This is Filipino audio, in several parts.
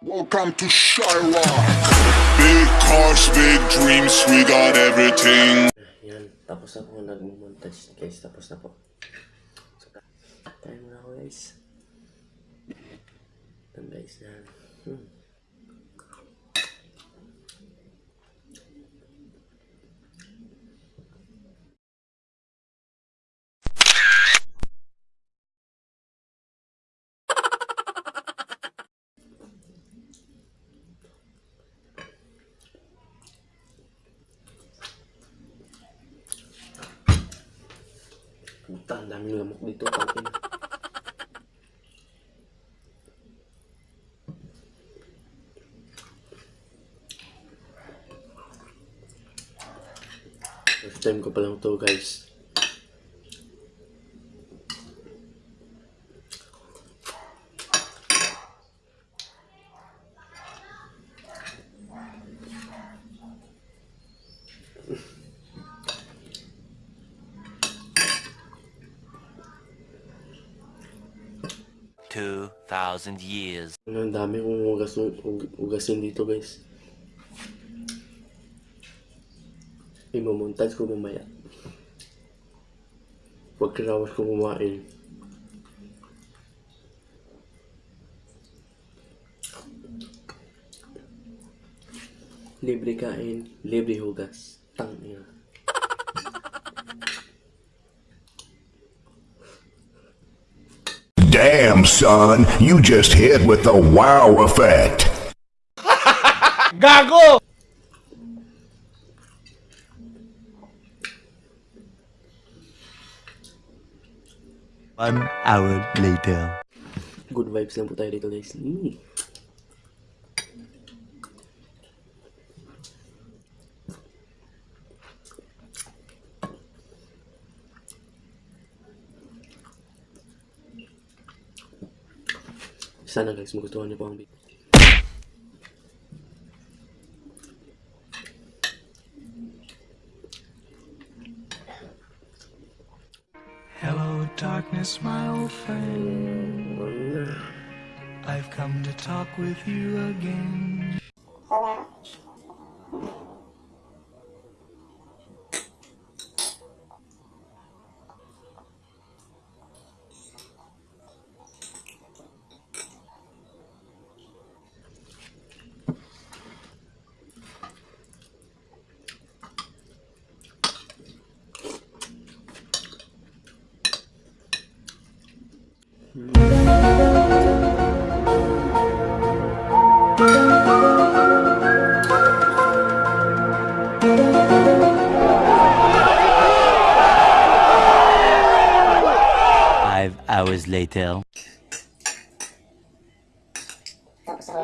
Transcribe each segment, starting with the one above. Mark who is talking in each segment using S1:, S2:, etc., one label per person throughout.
S1: Welcome to Shira. Big cars, big dreams, we got everything.
S2: Yan, tapos na po nag-montage guys. Tapos na po. So, tayo muna ako guys. Yan guys yan. Hmm. Ang daming lamok dito. First time ko pa lang to guys.
S3: Two thousand years.
S2: Ang dami kong ugas, ug- ugasin dito guys. Imamontage ko mamaya. Pag kinawas ko kumain. Libre kain, libre hugas. Tangina.
S4: Damn, son, you just hit with the wow effect.
S3: One hour later.
S2: Good vibes lang po tayo dito guys. Mm. Sana guys, magustuhan niyo po ang video.
S5: Hello, darkness, my old friend. I've come to talk with you again.
S3: Five hours later.
S6: Tapos ako,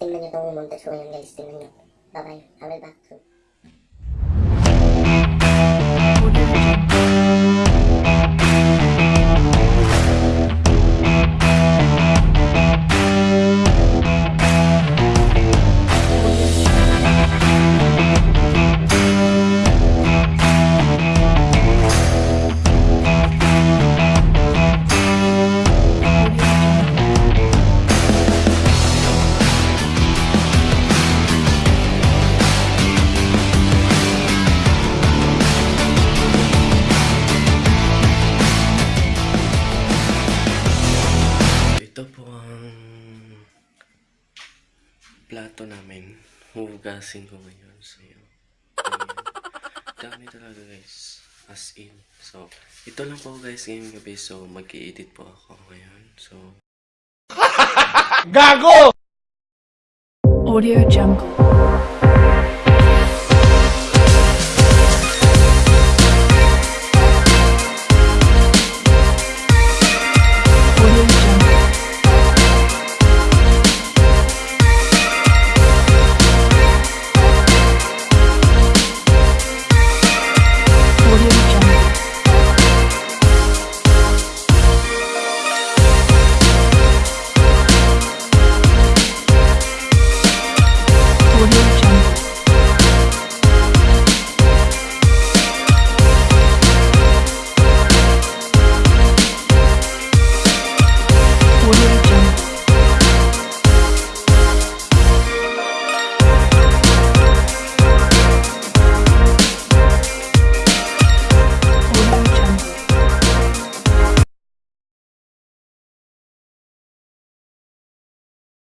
S6: tingnan nyo itong ngayon guys, tingnan nyo. Bye-bye, I will back soon.
S2: Plato namin. Hugasin ko ngayon. So, yun. Dami talaga guys. As in. So, ito lang po guys ngayong gabi. So, mag-i-edit po ako ngayon. So,
S7: Audio Jungle. will hear